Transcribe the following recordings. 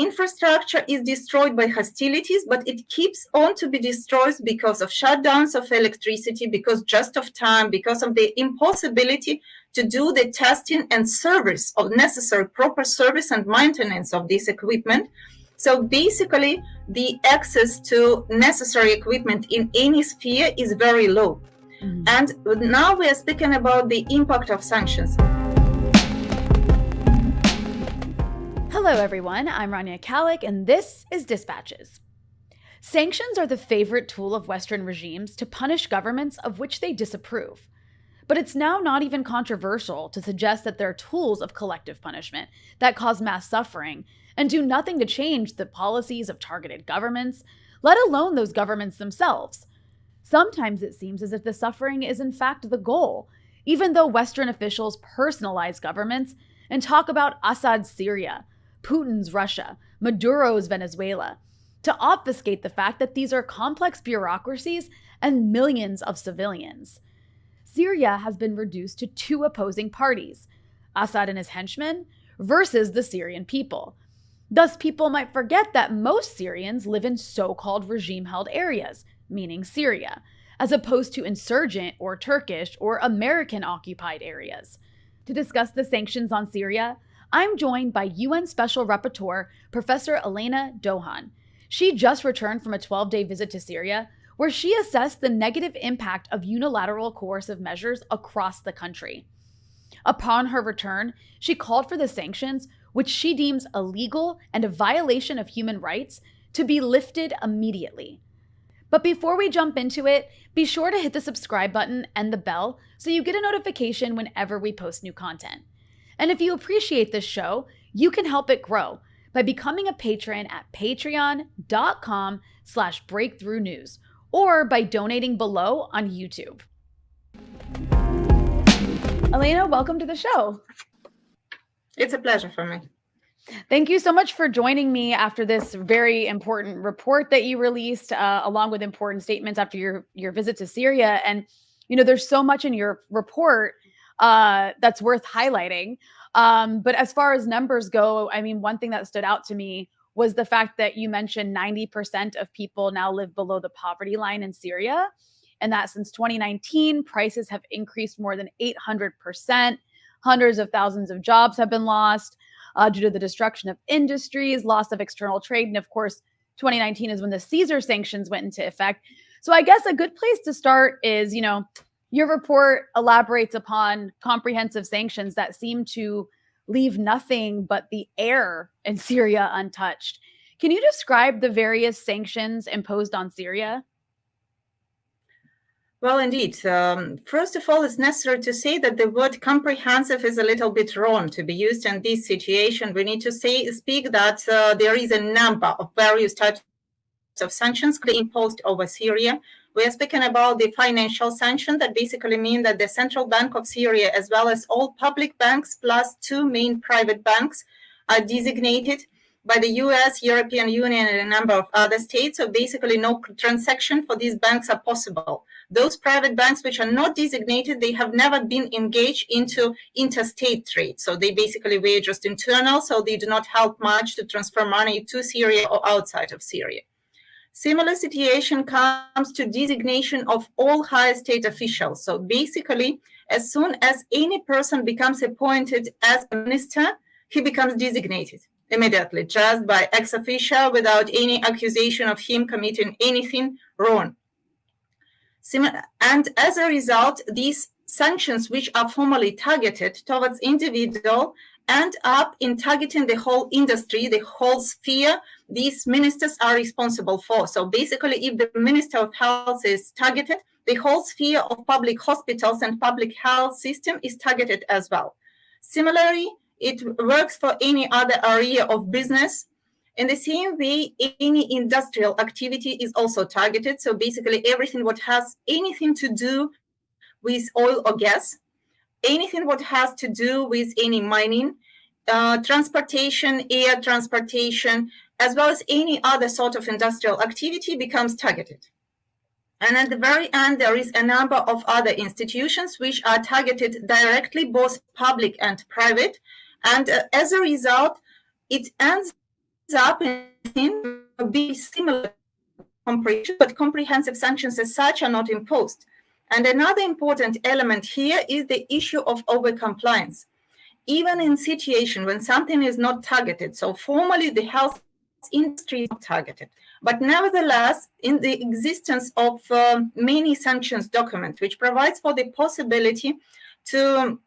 infrastructure is destroyed by hostilities, but it keeps on to be destroyed because of shutdowns of electricity, because just of time, because of the impossibility to do the testing and service of necessary proper service and maintenance of this equipment. So basically, the access to necessary equipment in any sphere is very low. Mm -hmm. And now we are speaking about the impact of sanctions. Hello, everyone. I'm Rania Khalek, and this is Dispatches. Sanctions are the favorite tool of Western regimes to punish governments of which they disapprove. But it's now not even controversial to suggest that they're tools of collective punishment that cause mass suffering and do nothing to change the policies of targeted governments, let alone those governments themselves. Sometimes it seems as if the suffering is in fact the goal, even though Western officials personalize governments and talk about Assad's Syria Putin's Russia, Maduro's Venezuela, to obfuscate the fact that these are complex bureaucracies and millions of civilians. Syria has been reduced to two opposing parties Assad and his henchmen versus the Syrian people. Thus, people might forget that most Syrians live in so called regime held areas, meaning Syria, as opposed to insurgent or Turkish or American occupied areas. To discuss the sanctions on Syria, I'm joined by UN Special Rapporteur Professor Elena Douhan. She just returned from a 12 day visit to Syria, where she assessed the negative impact of unilateral coercive measures across the country. Upon her return, she called for the sanctions, which she deems illegal and a violation of human rights, to be lifted immediately. But before we jump into it, be sure to hit the subscribe button and the bell so you get a notification whenever we post new content. And if you appreciate this show, you can help it grow by becoming a patron at patreon.com slash breakthrough news or by donating below on YouTube. Elena, welcome to the show. It's a pleasure for me. Thank you so much for joining me after this very important report that you released, uh, along with important statements after your your visit to Syria. And you know, there's so much in your report uh, that's worth highlighting. Um, but as far as numbers go, I mean, one thing that stood out to me was the fact that you mentioned 90% of people now live below the poverty line in Syria. And that since 2019, prices have increased more than 800%. Hundreds of thousands of jobs have been lost uh, due to the destruction of industries, loss of external trade. And of course, 2019 is when the Caesar sanctions went into effect. So I guess a good place to start is, you know, your report elaborates upon comprehensive sanctions that seem to leave nothing but the air in Syria untouched. Can you describe the various sanctions imposed on Syria? Well, indeed. Um, first of all, it's necessary to say that the word comprehensive is a little bit wrong to be used in this situation. We need to say speak that uh, there is a number of various types of sanctions imposed over Syria, we are speaking about the financial sanction that basically mean that the Central Bank of Syria, as well as all public banks plus two main private banks, are designated by the US, European Union, and a number of other states. So basically no transaction for these banks are possible. Those private banks which are not designated, they have never been engaged into interstate trade. So they basically were just internal, so they do not help much to transfer money to Syria or outside of Syria. Similar situation comes to designation of all high state officials. So basically, as soon as any person becomes appointed as a minister, he becomes designated immediately, just by ex officio, without any accusation of him committing anything wrong. And as a result, these sanctions, which are formally targeted towards individual, end up in targeting the whole industry, the whole sphere these ministers are responsible for. So basically, if the Minister of Health is targeted, the whole sphere of public hospitals and public health system is targeted as well. Similarly, it works for any other area of business. In the same way, any industrial activity is also targeted. So basically, everything what has anything to do with oil or gas, anything what has to do with any mining, uh, transportation, air transportation, as well as any other sort of industrial activity becomes targeted. And at the very end, there is a number of other institutions which are targeted directly, both public and private. And uh, as a result, it ends up in be similar but comprehensive sanctions as such are not imposed. And another important element here is the issue of overcompliance. Even in situation when something is not targeted, so formally the health industry is not targeted, but nevertheless, in the existence of uh, many sanctions document, which provides for the possibility to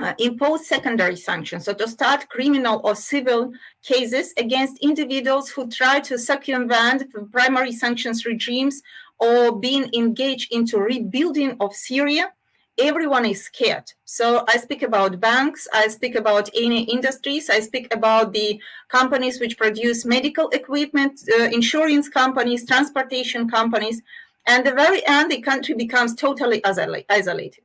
uh, impose secondary sanctions, so to start criminal or civil cases against individuals who try to circumvent primary sanctions regimes or being engaged into rebuilding of Syria, everyone is scared. So I speak about banks, I speak about any industries, I speak about the companies which produce medical equipment, uh, insurance companies, transportation companies, and the very end, the country becomes totally isolated.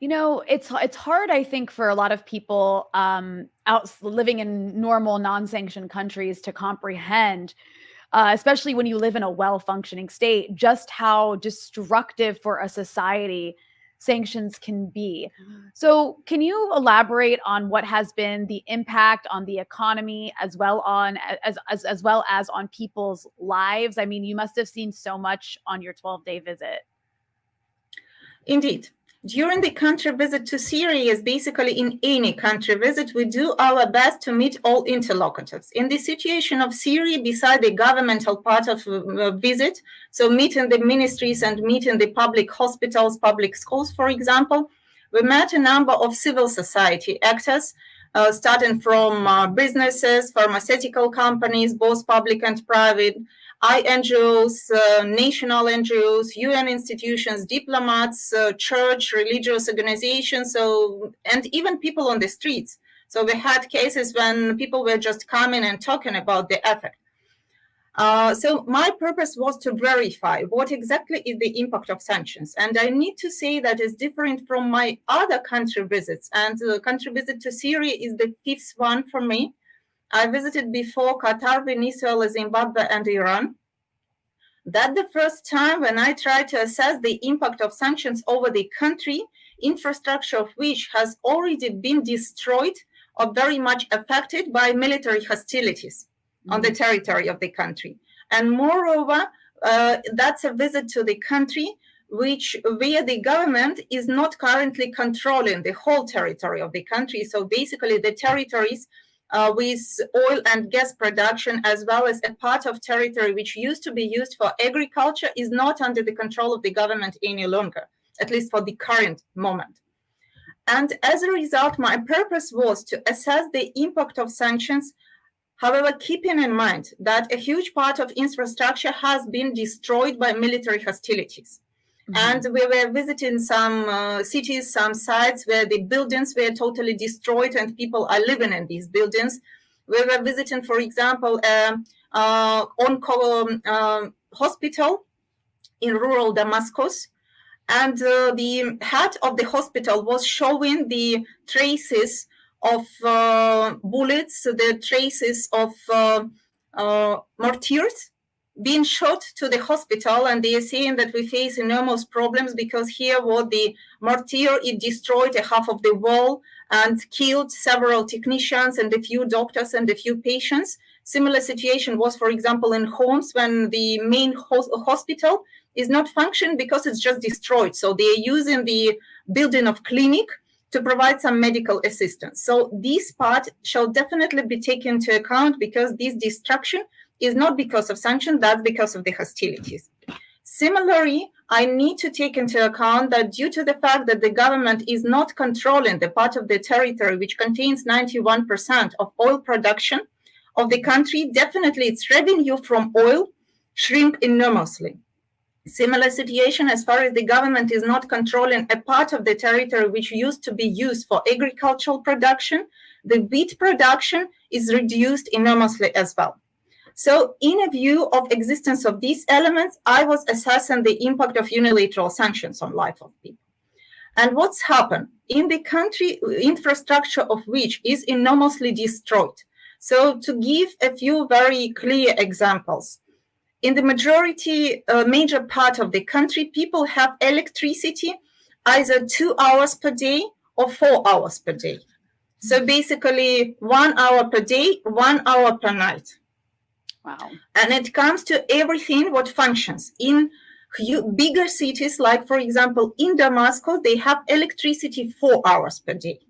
You know, it's it's hard, I think, for a lot of people um, out living in normal, non-sanctioned countries to comprehend, uh, especially when you live in a well-functioning state, just how destructive for a society sanctions can be. So, can you elaborate on what has been the impact on the economy as well on as as, as well as on people's lives? I mean, you must have seen so much on your 12-day visit. Indeed during the country visit to Syria, as basically in any country visit, we do our best to meet all interlocutors. In the situation of Syria, beside the governmental part of uh, visit, so meeting the ministries and meeting the public hospitals, public schools, for example, we met a number of civil society actors, uh, starting from uh, businesses, pharmaceutical companies, both public and private, INGOs, uh, national NGOs, UN institutions, diplomats, uh, church, religious organizations, so and even people on the streets. So we had cases when people were just coming and talking about the effect. Uh, so my purpose was to verify what exactly is the impact of sanctions. And I need to say that is different from my other country visits. And the country visit to Syria is the fifth one for me. I visited before Qatar, Venezuela, Zimbabwe, and Iran. That the first time when I tried to assess the impact of sanctions over the country, infrastructure of which has already been destroyed or very much affected by military hostilities mm-hmm. on the mm-hmm. territory of the country. And moreover, uh, that's a visit to the country which where the government is not currently controlling the whole territory of the country. So basically the territories uh, with oil and gas production, as well as a part of territory which used to be used for agriculture, is not under the control of the government any longer, at least for the current moment. And as a result, my purpose was to assess the impact of sanctions, however, keeping in mind that a huge part of infrastructure has been destroyed by military hostilities. Mm-hmm. And we were visiting some uh, cities, some sites where the buildings were totally destroyed and people are living in these buildings. We were visiting, for example, um, uh, on um, hospital in rural Damascus. And uh, the head of the hospital was showing the traces of uh, bullets, the traces of uh, uh, mortars being shot to the hospital and they are saying that we face enormous problems because here what the mortar it destroyed a half of the wall and killed several technicians and a few doctors and a few patients. Similar situation was for example in Homs when the main ho- hospital is not functioning because it's just destroyed. So they are using the building of clinic to provide some medical assistance. So this part shall definitely be taken into account because this destruction is not because of sanctions, that's because of the hostilities. Similarly, I need to take into account that due to the fact that the government is not controlling the part of the territory which contains 91% of oil production of the country, definitely its revenue from oil shrink enormously. Similar situation as far as the government is not controlling a part of the territory which used to be used for agricultural production, the wheat production is reduced enormously as well. So in a view of existence of these elements, I was assessing the impact of unilateral sanctions on life of people. And what's happened? In the country, infrastructure of which is enormously destroyed. So to give a few very clear examples, in the majority, uh, major part of the country, people have electricity either two hours per day or four hours per day. So basically, one hour per day, one hour per night. Wow. And it comes to everything what functions. In bigger cities, like for example, in Damascus, they have electricity four hours per day.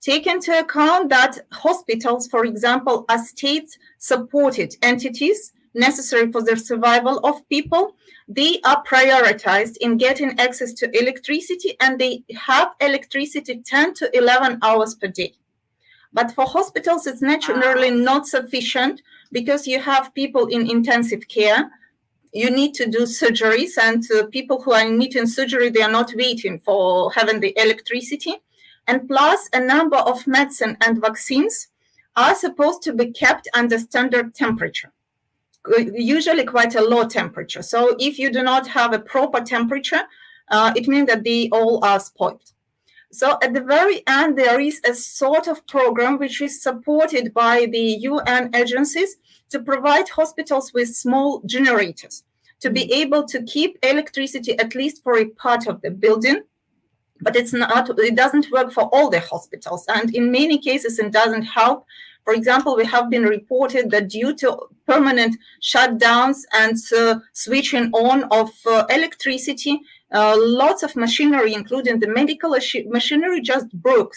Take into account that hospitals, for example, are state-supported entities necessary for the survival of people. They are prioritized in getting access to electricity and they have electricity 10 to 11 hours per day. But for hospitals, it's naturally wow. not sufficient because you have people in intensive care. You need to do surgeries and uh, people who are needing surgery, they are not waiting for having the electricity. And plus a number of medicine and vaccines are supposed to be kept under standard temperature usually quite a low temperature. So if you do not have a proper temperature, uh, it means that they all are spoiled. So at the very end, there is a sort of program which is supported by the UN agencies to provide hospitals with small generators to be able to keep electricity at least for a part of the building. But it's not, it doesn't work for all the hospitals. And in many cases, it doesn't help for example, we have been reported that due to permanent shutdowns and uh, switching on of uh, electricity, uh, lots of machinery, including the medical machinery, just broke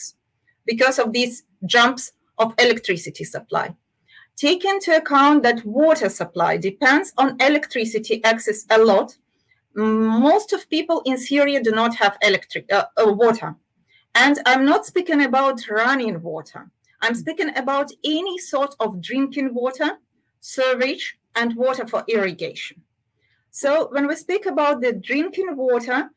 because of these jumps of electricity supply. Take into account that water supply depends on electricity access a lot. Most of people in Syria do not have electric uh, uh, water. And I'm not speaking about running water. I'm speaking about any sort of drinking water, sewage, and water for irrigation. So when we speak about the drinking water,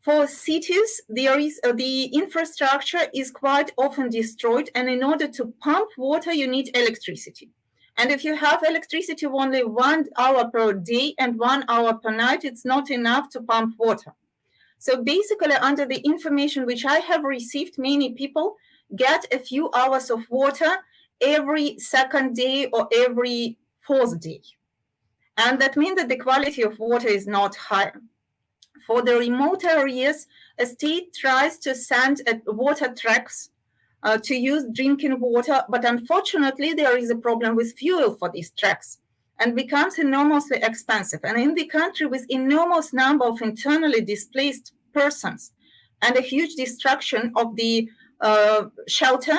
for cities, there is uh, the infrastructure is quite often destroyed, and in order to pump water, you need electricity. And if you have electricity only one hour per day and one hour per night, it's not enough to pump water. So basically, under the information which I have received, many people get a few hours of water every second day or every fourth day. And that means that the quality of water is not high. For the remote areas, a state tries to send water trucks uh, to use drinking water, but unfortunately there is a problem with fuel for these trucks and becomes enormously expensive. And in the country with enormous number of internally displaced persons and a huge destruction of the uh, shelter,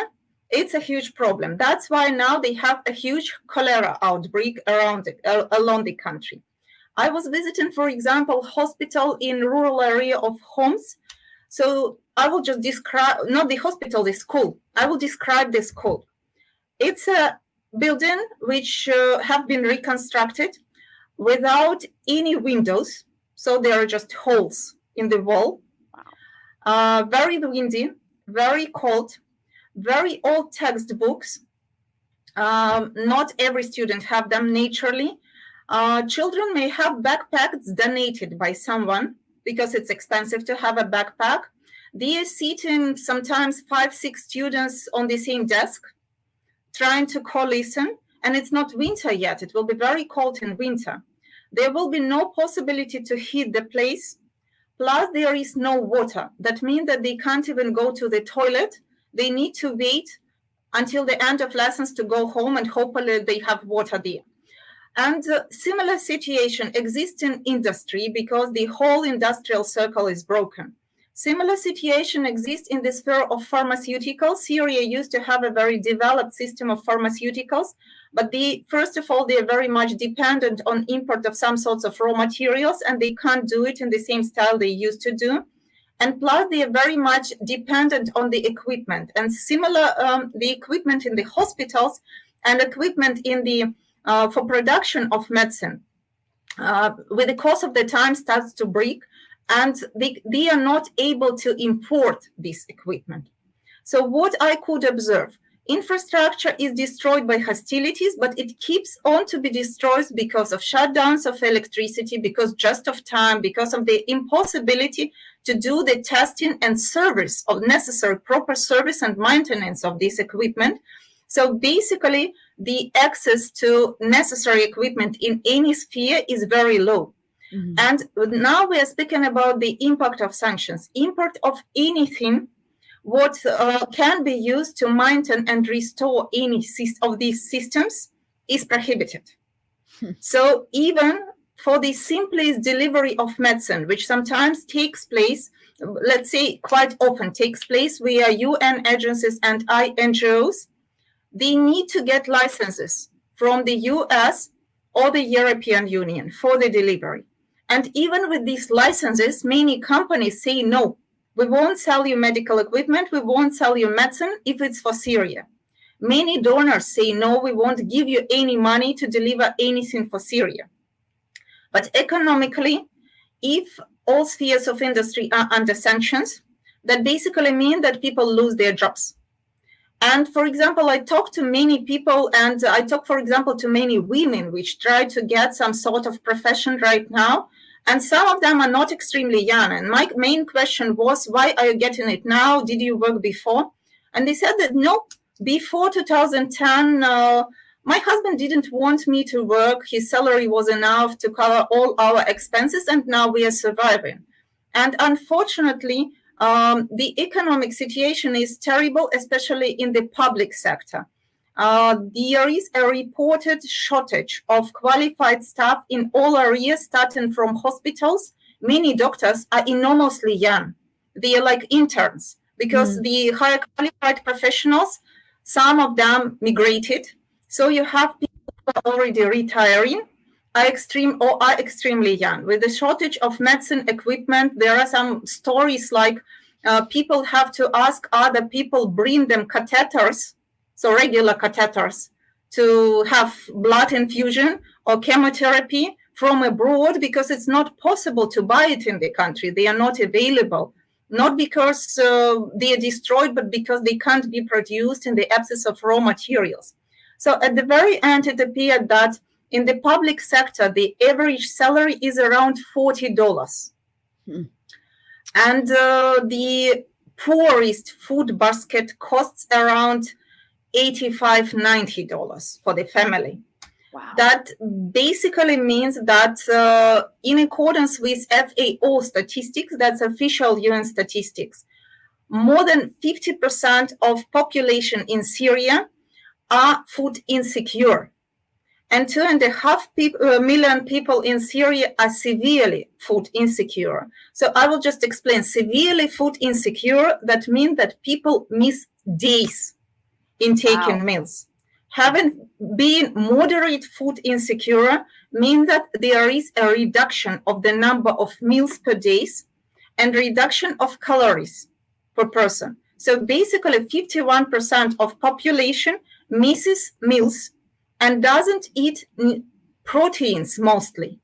it's a huge problem. That's why now they have a huge cholera outbreak around uh, along the country. I was visiting, for example, hospital in rural area of Homs. So I will just describe, not the hospital, the school. I will describe the school. It's a building which uh, have been reconstructed without any windows. So there are just holes in the wall. Wow. Uh, very windy very cold, very old textbooks. Um, not every student have them naturally. Uh, children may have backpacks donated by someone because it's expensive to have a backpack. They are sitting sometimes five, six students on the same desk, trying to co-listen, and it's not winter yet. It will be very cold in winter. There will be no possibility to heat the place Plus, there is no water. That means that they can't even go to the toilet. They need to wait until the end of lessons to go home and hopefully they have water there. And uh, similar situation exists in industry because the whole industrial circle is broken. Similar situation exists in the sphere of pharmaceuticals. Syria used to have a very developed system of pharmaceuticals, but they, first of all, they are very much dependent on import of some sorts of raw materials, and they can't do it in the same style they used to do. And plus, they are very much dependent on the equipment. And similar, um, the equipment in the hospitals and equipment in the uh, for production of medicine, uh, with the course of the time starts to break, and they, they are not able to import this equipment. So what I could observe, infrastructure is destroyed by hostilities, but it keeps on to be destroyed because of shutdowns of electricity, because just of time, because of the impossibility to do the testing and service of necessary proper service and maintenance of this equipment. So basically, the access to necessary equipment in any sphere is very low. Mm -hmm. And now we are speaking about the impact of sanctions. Import of anything what uh, can be used to maintain and restore any of these systems is prohibited. Hmm. So even for the simplest delivery of medicine, which sometimes takes place, let's say quite often takes place via UN agencies and NGOs, they need to get licenses from the US or the European Union for the delivery. And even with these licenses, many companies say, no, we won't sell you medical equipment, we won't sell you medicine if it's for Syria. Many donors say, no, we won't give you any money to deliver anything for Syria. But economically, if all spheres of industry are under sanctions, that basically mean that people lose their jobs. And for example, I talk to many people and I talk, for example, to many women which try to get some sort of profession right now. And some of them are not extremely young. And my main question was, why are you getting it now? Did you work before? And they said that no, before 2010, uh, my husband didn't want me to work. His salary was enough to cover all our expenses, and now we are surviving. And unfortunately, um, the economic situation is terrible, especially in the public sector. Uh, there is a reported shortage of qualified staff in all areas, starting from hospitals. Many doctors are enormously young. They are like interns because mm. the higher qualified professionals, some of them migrated so you have people who are already retiring, are extreme or are extremely young. With the shortage of medicine equipment, there are some stories like uh, people have to ask other people bring them catheters, so regular catheters, to have blood infusion or chemotherapy from abroad because it's not possible to buy it in the country. They are not available, not because uh, they are destroyed, but because they can't be produced in the absence of raw materials. So at the very end, it appeared that in the public sector, the average salary is around $40. Hmm. And uh, the poorest food basket costs around $85, $90 for the family. Wow. That basically means that uh, in accordance with FAO statistics, that's official UN statistics, more than 50% of population in Syria are food insecure. And two and a half uh, million people in Syria are severely food insecure. So I will just explain severely food insecure. That means that people miss days in taking wow. meals. Having been moderate food insecure means that there is a reduction of the number of meals per days and reduction of calories per person. So basically 51% of population misses meals and doesn't eat proteins mostly.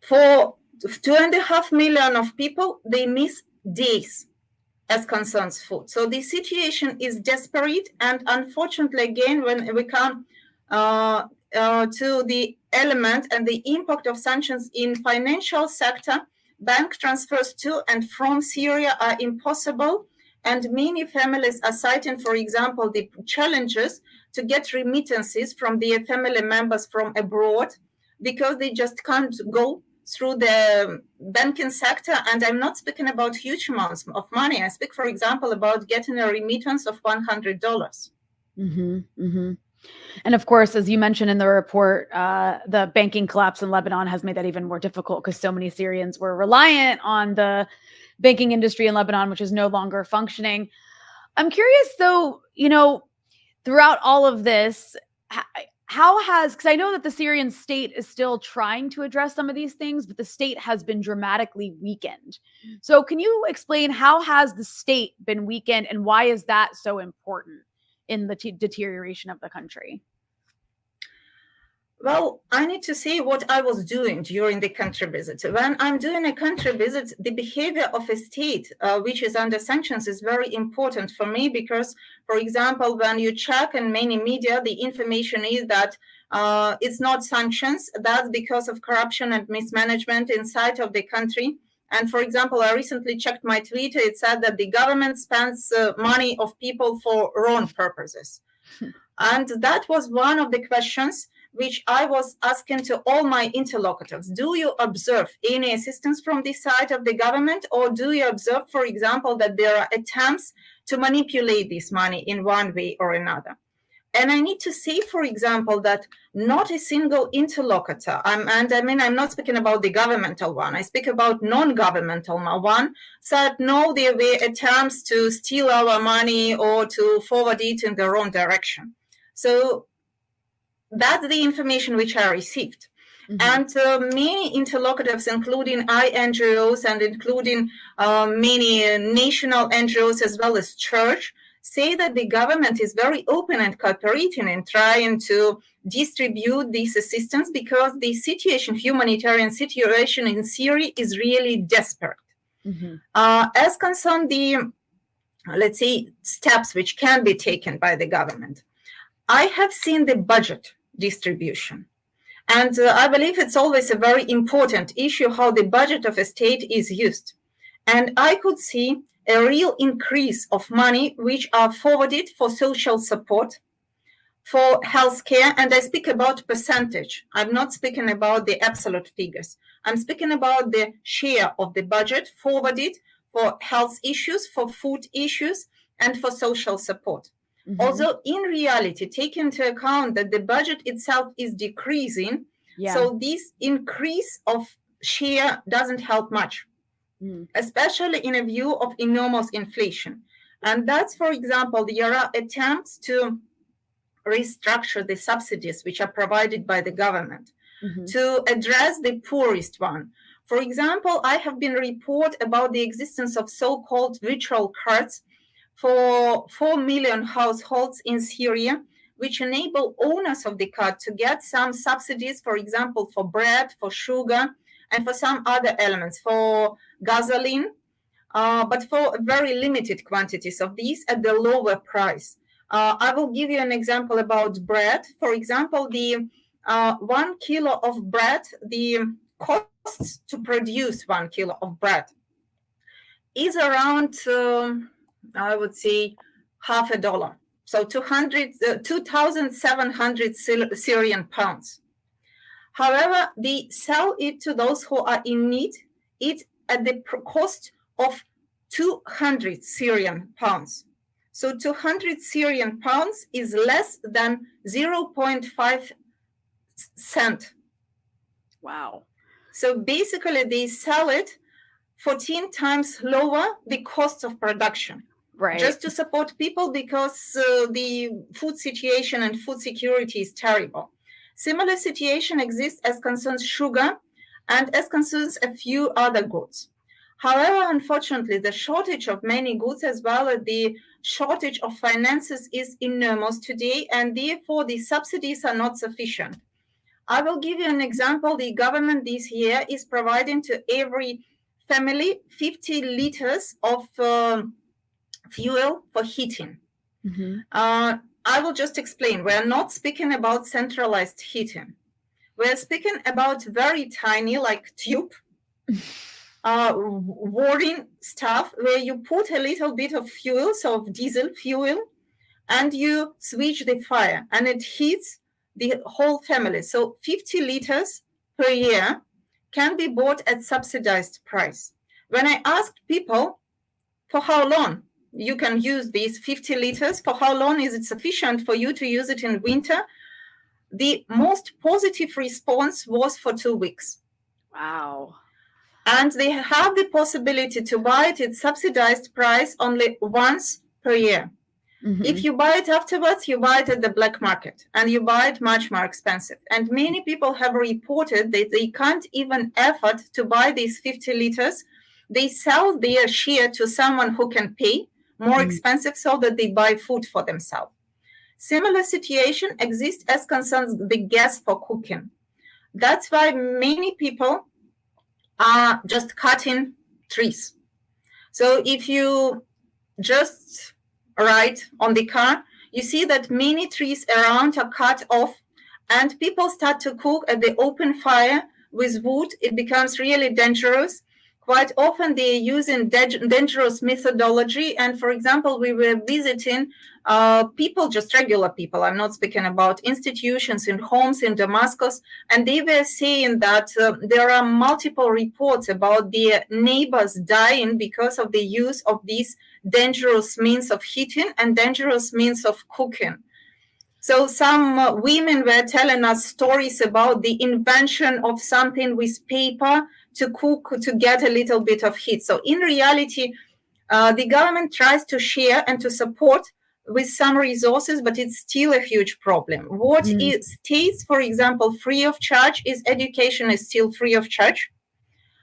For two and a half million of people, they miss days as concerns food. So the situation is desperate. And unfortunately, again, when we come uh, uh, to the element and the impact of sanctions in financial sector, bank transfers to and from Syria are impossible and many families are citing, for example, the challenges to get remittances from their family members from abroad because they just can't go through the banking sector. And I'm not speaking about huge amounts of money. I speak, for example, about getting a remittance of 100. dollars mm-hmm, mm-hmm. And of course, as you mentioned in the report, uh, the banking collapse in Lebanon has made that even more difficult because so many Syrians were reliant on the banking industry in Lebanon, which is no longer functioning. I'm curious, though, you know, throughout all of this, how has because I know that the Syrian state is still trying to address some of these things, but the state has been dramatically weakened. So, can you explain how has the state been weakened, and why is that so important in the t- deterioration of the country? Well, I need to say what I was doing during the country visit. When I'm doing a country visit, the behavior of a state uh, which is under sanctions is very important for me because, for example, when you check in many media, the information is that uh, it's not sanctions. That's because of corruption and mismanagement inside of the country. And for example, I recently checked my Twitter. It said that the government spends uh, money of people for wrong purposes. And that was one of the questions which I was asking to all my interlocutors. Do you observe any assistance from the side of the government, or do you observe, for example, that there are attempts to manipulate this money in one way or another? And I need to say, for example, that not a single interlocutor, I'm, and I mean, I'm not speaking about the governmental one, I speak about non-governmental one, said no, there were attempts to steal our money or to forward it in the wrong direction. So that's the information which I received. Mm -hmm. And uh, many interlocutors, including INGOs and including uh, many uh, national NGOs as well as church, say that the government is very open and cooperating in trying to distribute this assistance because the situation, humanitarian situation in Syria is really desperate. Mm -hmm. uh, as concerned the, let's say, steps which can be taken by the government, I have seen the budget distribution. And uh, I believe it's always a very important issue how the budget of a state is used. And I could see a real increase of money which are forwarded for social support, for healthcare, and I speak about percentage. I'm not speaking about the absolute figures. I'm speaking about the share of the budget forwarded for health issues, for food issues, and for social support. Mm -hmm. Although in reality, take into account that the budget itself is decreasing, yeah. so this increase of share doesn't help much mm. especially in a view of enormous inflation. And that's, for example, there are attempts to restructure the subsidies which are provided by the government mm -hmm. to address the poorest one. For example, I have been report about the existence of so-called virtual cards for 4 million households in Syria, which enable owners of the card to get some subsidies, for example, for bread, for sugar, and for some other elements, for gasoline, uh, but for very limited quantities of these at the lower price. Uh, I will give you an example about bread. For example, the uh, one kilo of bread, the costs to produce one kilo of bread is around, um, I would say, half a dollar. So 200, uh, 2,700 Syrian pounds. However, they sell it to those who are in need, it at the cost of 200 Syrian pounds. So 200 Syrian pounds is less than 0.5 cent. Wow. So basically they sell it 14 times lower the cost of production. Right. Just to support people because uh, the food situation and food security is terrible. Similar situation exists as concerns sugar and as concerns a few other goods. However, unfortunately, the shortage of many goods as well as the shortage of finances is enormous today, and therefore the subsidies are not sufficient. I will give you an example. The government this year is providing to every family 50 liters of uh, fuel for heating. Mm -hmm. uh, I will just explain. We're not speaking about centralized heating. We're speaking about very tiny, like tube, uh, warring stuff where you put a little bit of fuel, so of diesel fuel, and you switch the fire and it heats the whole family. So 50 liters per year can be bought at subsidized price. When I asked people for how long, you can use these 50 liters. For how long is it sufficient for you to use it in winter? The most positive response was for two weeks. Wow. And they have the possibility to buy it at subsidized price only once per year. Mm -hmm. If you buy it afterwards, you buy it at the black market and you buy it much more expensive. And many people have reported that they can't even afford to buy these 50 liters. They sell their share to someone who can pay more mm. expensive so that they buy food for themselves. Similar situation exists as concerns the gas for cooking. That's why many people are just cutting trees. So if you just ride on the car, you see that many trees around are cut off and people start to cook at the open fire with wood. It becomes really dangerous quite often they're using dangerous methodology. And for example, we were visiting uh, people, just regular people. I'm not speaking about institutions in homes in Damascus. And they were saying that uh, there are multiple reports about their neighbors dying because of the use of these dangerous means of heating and dangerous means of cooking. So some uh, women were telling us stories about the invention of something with paper to cook to get a little bit of heat. So in reality, uh, the government tries to share and to support with some resources, but it's still a huge problem. What mm. is states, for example, free of charge is education is still free of charge.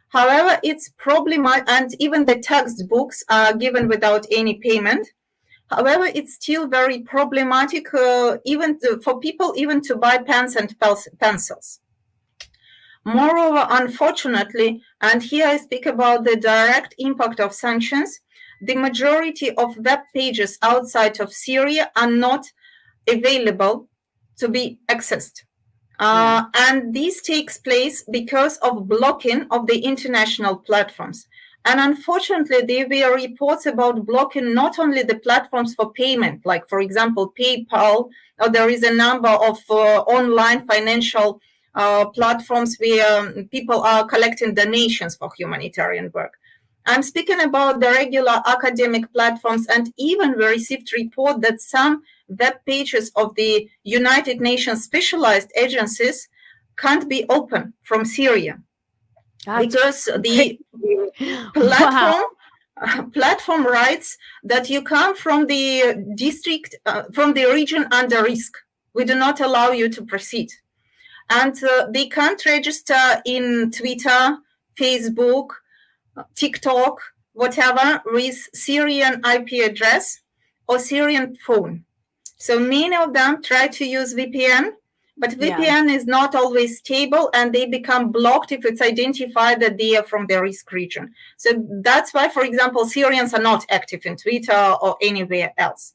However, it's problematic, and even the textbooks are given without any payment. However, it's still very problematic, uh, even to, for people even to buy pens and pencils. Moreover, unfortunately, and here I speak about the direct impact of sanctions, the majority of web pages outside of Syria are not available to be accessed. Uh, and this takes place because of blocking of the international platforms. And unfortunately, there were reports about blocking not only the platforms for payment, like, for example, PayPal, or there is a number of uh, online financial uh, platforms where um, people are collecting donations for humanitarian work. I'm speaking about the regular academic platforms, and even we received report that some web pages of the United Nations specialized agencies can't be open from Syria That's because the platform wow. platform writes that you come from the district uh, from the region under risk. We do not allow you to proceed and uh, they can't register in Twitter, Facebook, TikTok, whatever, with Syrian IP address or Syrian phone. So many of them try to use VPN, but VPN yeah. is not always stable and they become blocked if it's identified that they are from the risk region. So that's why, for example, Syrians are not active in Twitter or anywhere else.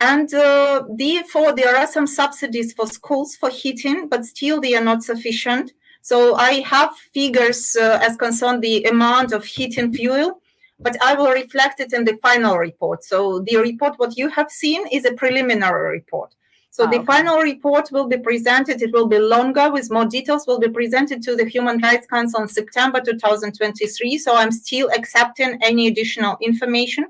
And uh, therefore, there are some subsidies for schools for heating, but still they are not sufficient. So I have figures uh, as concern the amount of heating fuel, but I will reflect it in the final report. So the report, what you have seen is a preliminary report. So oh, the okay. final report will be presented. It will be longer with more details will be presented to the Human Rights Council in September 2023. So I'm still accepting any additional information.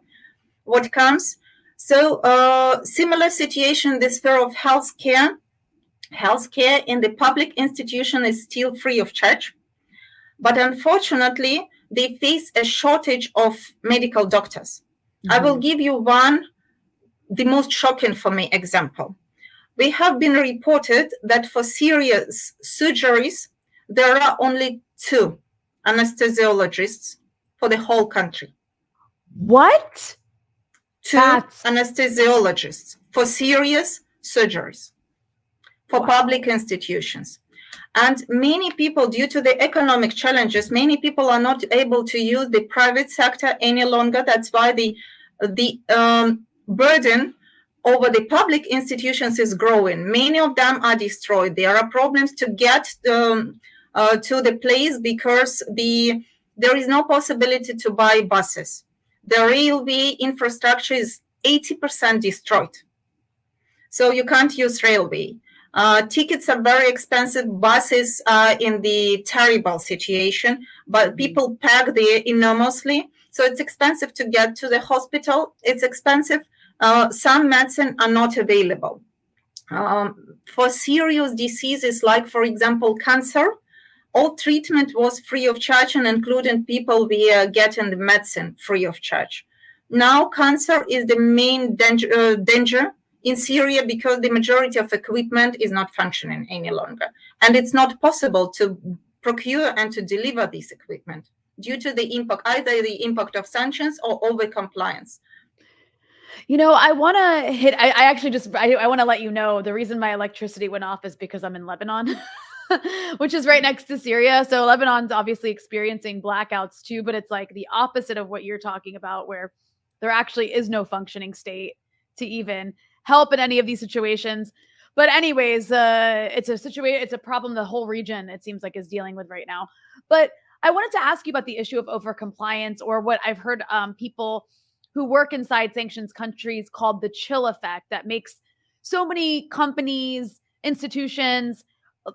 What comes? So uh, similar situation in the sphere of healthcare. Healthcare in the public institution is still free of charge. But unfortunately, they face a shortage of medical doctors. Mm-hmm. I will mm-hmm. give you one, the most shocking for me example. We have been reported that for serious surgeries, there are only two anesthesiologists for the whole country. What? To That's... anesthesiologists for serious surgeries for wow. public institutions. And many people, due to the economic challenges, many people are not able to use the private sector any longer. That's why the the um, burden over the public institutions is growing. Many of them are destroyed. There are problems to get um, uh, to the place because the there is no possibility to buy buses the railway infrastructure is 80% destroyed. So you can't use railway. Uh, tickets are very expensive. Buses are in the terrible situation, but people pack there enormously. So it's expensive to get to the hospital. It's expensive. Uh, some medicine are not available. Um, for serious diseases like, for example, cancer, all treatment was free of charge and including people via getting the medicine free of charge. Now cancer is the main danger, uh, danger in Syria because the majority of equipment is not functioning any longer. And it's not possible to procure and to deliver this equipment due to the impact, either the impact of sanctions or over compliance. You know, I want to hit, I, I, actually just, I, I want to let you know the reason my electricity went off is because I'm in Lebanon. which is right next to Syria. So Lebanon's obviously experiencing blackouts too, but it's like the opposite of what you're talking about, where there actually is no functioning state to even help in any of these situations. But anyways, uh, it's a situation, it's a problem the whole region it seems like is dealing with right now. But I wanted to ask you about the issue of overcompliance, or what I've heard um, people who work inside sanctions countries called the chill effect, that makes so many companies, institutions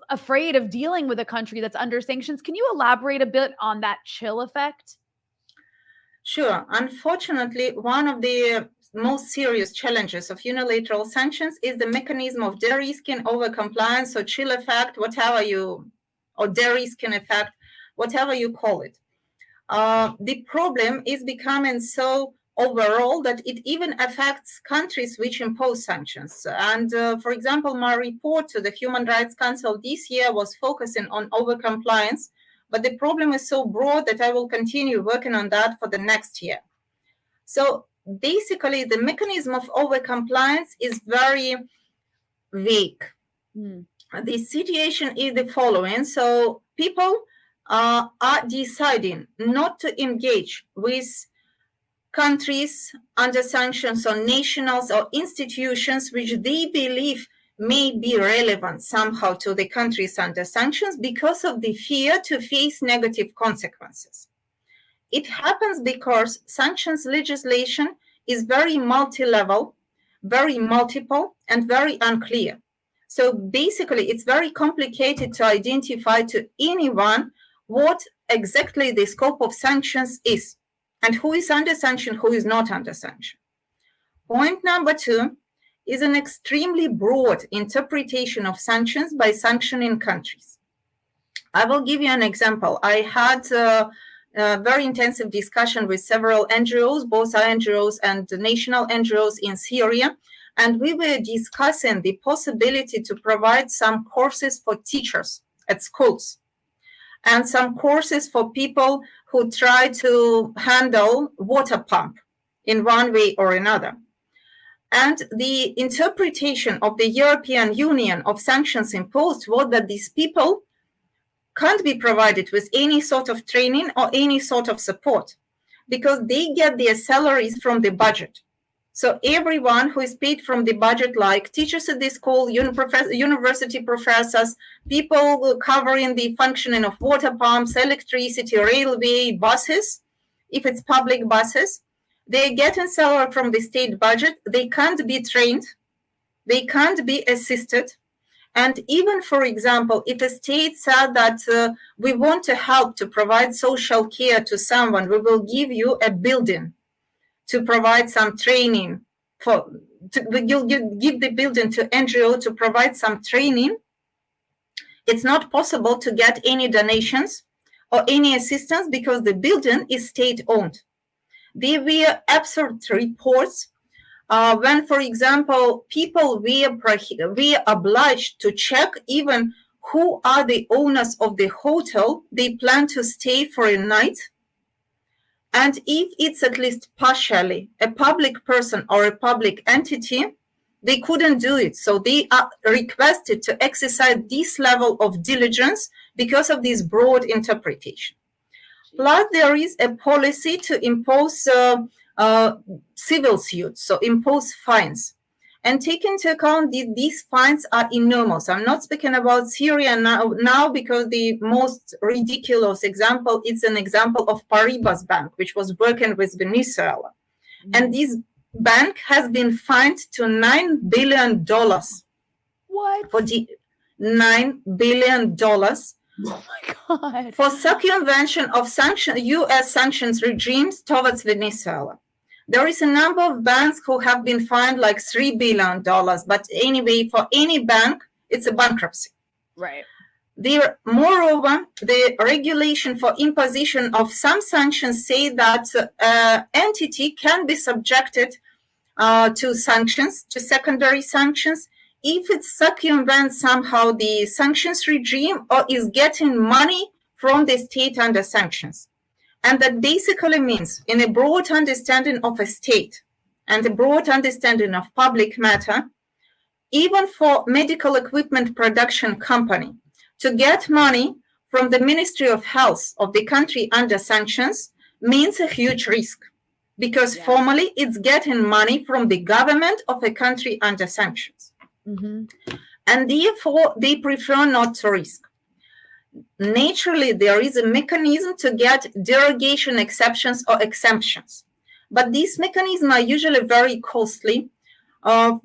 afraid of dealing with a country that's under sanctions. Can you elaborate a bit on that chill effect? Sure. Unfortunately, one of the most serious challenges of unilateral sanctions is the mechanism of de-risking over-compliance or chill effect, whatever you, or de-risking effect, whatever you call it. Uh, the problem is becoming so overall that it even affects countries which impose sanctions. And uh, for example, my report to the Human Rights Council this year was focusing on overcompliance, but the problem is so broad that I will continue working on that for the next year. So basically, the mechanism of overcompliance is very weak. Mm. The situation is the following. So people uh, are deciding not to engage with countries under sanctions on nationals or institutions which they believe may be relevant somehow to the countries under sanctions because of the fear to face negative consequences. It happens because sanctions legislation is very multi-level, very multiple, and very unclear. So basically, it's very complicated to identify to anyone what exactly the scope of sanctions is and who is under sanction, who is not under sanction. Point number two is an extremely broad interpretation of sanctions by sanctioning countries. I will give you an example. I had a, a very intensive discussion with several NGOs, both NGOs and national NGOs in Syria, and we were discussing the possibility to provide some courses for teachers at schools and some courses for people who try to handle water pump in one way or another. And the interpretation of the European Union of sanctions imposed was that these people can't be provided with any sort of training or any sort of support because they get their salaries from the budget. So everyone who is paid from the budget, like teachers at the school, university professors, people covering the functioning of water pumps, electricity, railway, buses, if it's public buses, they get a salary from the state budget. They can't be trained. They can't be assisted. And even, for example, if a state said that uh, we want to help to provide social care to someone, we will give you a building to provide some training for to, you'll give the building to NGO to provide some training. It's not possible to get any donations or any assistance because the building is state owned. There were absurd reports uh, when, for example, people were, were obliged to check even who are the owners of the hotel they plan to stay for a night and if it's at least partially a public person or a public entity, they couldn't do it. So they are requested to exercise this level of diligence because of this broad interpretation. Plus, there is a policy to impose uh, uh, civil suits, so impose fines and take into account that these fines are enormous. I'm not speaking about Syria now, now because the most ridiculous example is an example of Paribas Bank, which was working with Venezuela. Mm. And this bank has been fined to $9 billion. What? For the $9 billion. Oh my God. For circumvention of sanction, U.S. sanctions regimes towards Venezuela. There is a number of banks who have been fined like $3 billion, but anyway, for any bank, it's a bankruptcy. Right. There, moreover, the regulation for imposition of some sanctions say that uh, entity can be subjected uh, to sanctions, to secondary sanctions, if it circumvents somehow the sanctions regime or is getting money from the state under sanctions. And that basically means in a broad understanding of a state and a broad understanding of public matter, even for medical equipment production company to get money from the Ministry of Health of the country under sanctions means a huge risk because yeah. formally it's getting money from the government of a country under sanctions. Mm -hmm. And therefore they prefer not to risk. Naturally there is a mechanism to get derogation exceptions or exemptions. But these mechanisms are usually very costly. Uh,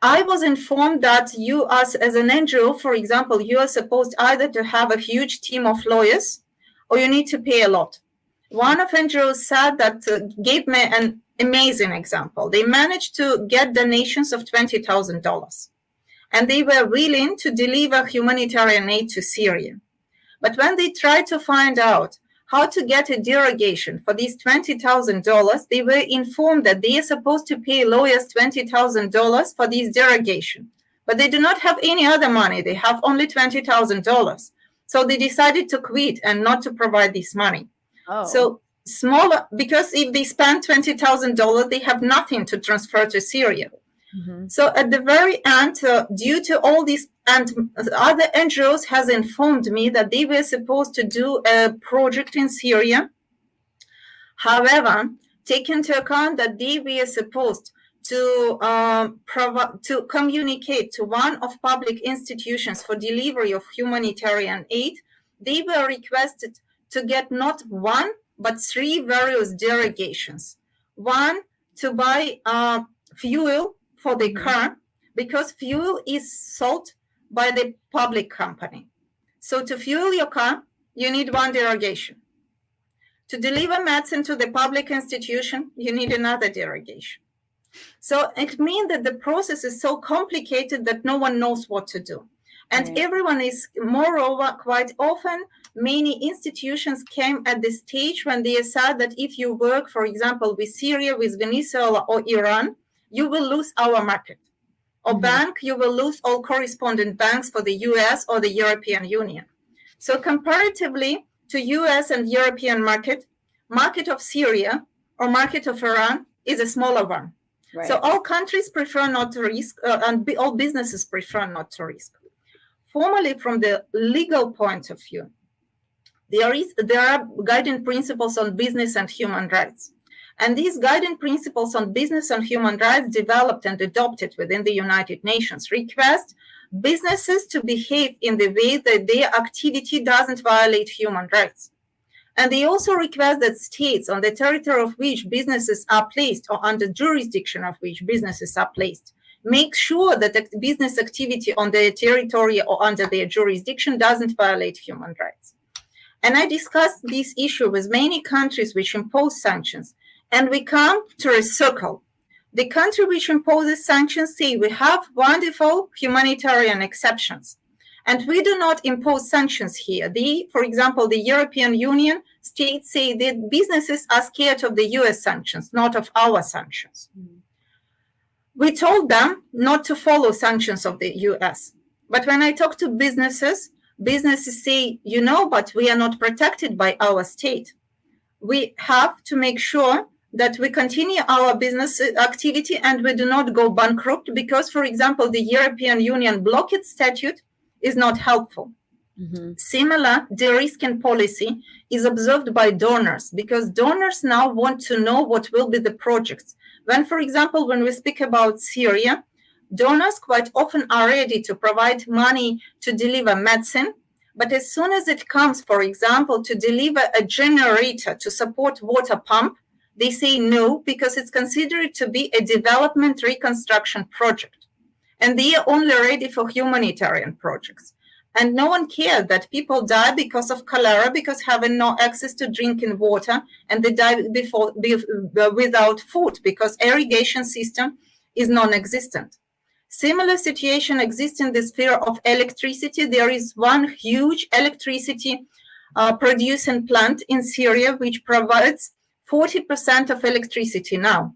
I was informed that you, as, as an NGO, for example, you are supposed either to have a huge team of lawyers or you need to pay a lot. One of NGOs said that uh, gave me an amazing example. They managed to get donations of $20,000 and they were willing to deliver humanitarian aid to Syria. But when they tried to find out how to get a derogation for these $20,000, they were informed that they are supposed to pay lawyers $20,000 for this derogation. But they do not have any other money. They have only $20,000. So they decided to quit and not to provide this money. Oh. So smaller, because if they spend $20,000, they have nothing to transfer to Syria. Mm-hmm. So at the very end, uh, due to all these, and other NGOs has informed me that they were supposed to do a project in Syria. However, take into account that they were supposed to provide to communicate to one of public institutions for delivery of humanitarian aid, they were requested to get not one but three various derogations. One to buy uh, fuel for the mm-hmm. car because fuel is sold by the public company. So to fuel your car, you need one derogation. To deliver medicine to the public institution, you need another derogation. So it means that the process is so complicated that no one knows what to do. And right. everyone is, moreover, quite often, many institutions came at the stage when they said that if you work, for example, with Syria, with Venezuela, or Iran, you will lose our market. Or mm-hmm. bank, you will lose all correspondent banks for the US or the European Union. So comparatively to US and European market, market of Syria or market of Iran is a smaller one. Right. So all countries prefer not to risk, uh, and all businesses prefer not to risk. Formally, from the legal point of view, there is there are guiding principles on business and human rights. And these guiding principles on business and human rights developed and adopted within the United Nations request businesses to behave in the way that their activity doesn't violate human rights. And they also request that states on the territory of which businesses are placed or under jurisdiction of which businesses are placed make sure that business activity on their territory or under their jurisdiction doesn't violate human rights. And I discussed this issue with many countries which impose sanctions and we come to a circle. The country which imposes sanctions say we have wonderful humanitarian exceptions. And we do not impose sanctions here. The, for example, the European Union states say that businesses are scared of the US sanctions, not of our sanctions. Mm. We told them not to follow sanctions of the US. But when I talk to businesses, businesses say, you know, but we are not protected by our state. We have to make sure that we continue our business activity and we do not go bankrupt because, for example, the European Union blockade statute is not helpful. Mm-hmm. Similar, de-risking policy is observed by donors because donors now want to know what will be the projects. When, for example, when we speak about Syria, donors quite often are ready to provide money to deliver medicine, but as soon as it comes, for example, to deliver a generator to support water pump, they say no because it's considered to be a development reconstruction project. And they are only ready for humanitarian projects. And no one cared that people die because of cholera, because having no access to drinking water, and they die before, without food because irrigation system is non-existent. Similar situation exists in the sphere of electricity. There is one huge electricity uh, producing plant in Syria which provides 40% of electricity now.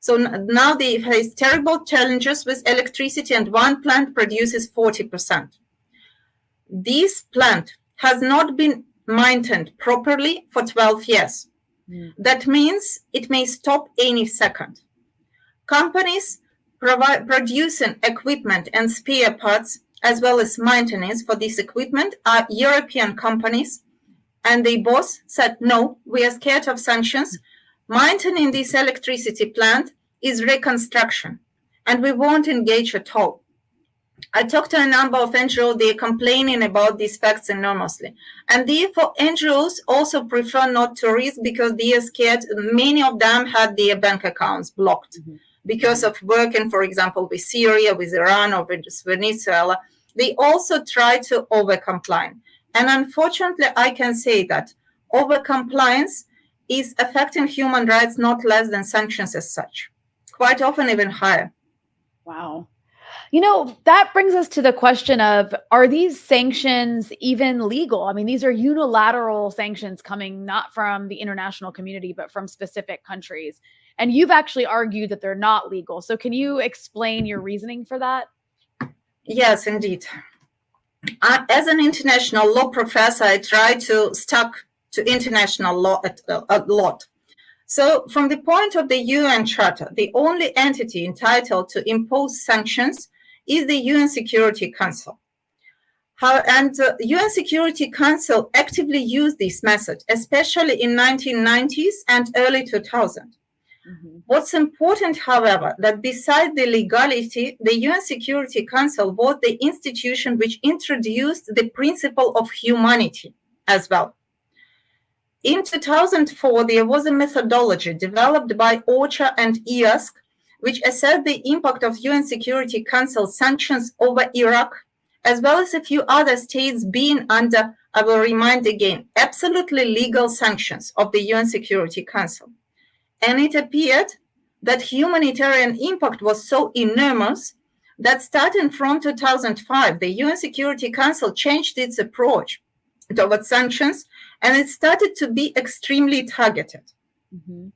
So now they face terrible challenges with electricity and one plant produces 40%. This plant has not been maintained properly for 12 years. Mm. That means it may stop any second. Companies provide, producing equipment and spare parts as well as maintenance for this equipment are European companies and the boss said, no, we are scared of sanctions. Maintaining this electricity plant is reconstruction, and we won't engage at all. I talked to a number of NGOs, they're complaining about these facts enormously. And therefore, NGOs also prefer not to risk because they are scared. Many of them had their bank accounts blocked mm -hmm. because of working, for example, with Syria, with Iran, or with Venezuela. They also try to over-comply. And unfortunately, I can say that over-compliance is affecting human rights not less than sanctions as such, quite often even higher. Wow. You know, that brings us to the question of are these sanctions even legal? I mean, these are unilateral sanctions coming not from the international community, but from specific countries. And you've actually argued that they're not legal. So, can you explain your reasoning for that? Yes, indeed. Uh, as an international law professor, I try to stuck to international law at, uh, a lot. So from the point of the UN Charter, the only entity entitled to impose sanctions is the UN Security Council. How, and the UN Security Council actively used this method, especially in 1990s and early 2000. Mm -hmm. What's important, however, that beside the legality, the UN Security Council was the institution which introduced the principle of humanity as well. In 2004, there was a methodology developed by OCHA and IASC which assessed the impact of UN Security Council sanctions over Iraq, as well as a few other states being under, I will remind again, absolutely legal sanctions of the UN Security Council. And it appeared that humanitarian impact was so enormous that starting from 2005, the UN Security Council changed its approach towards sanctions and it started to be extremely targeted. Mm -hmm.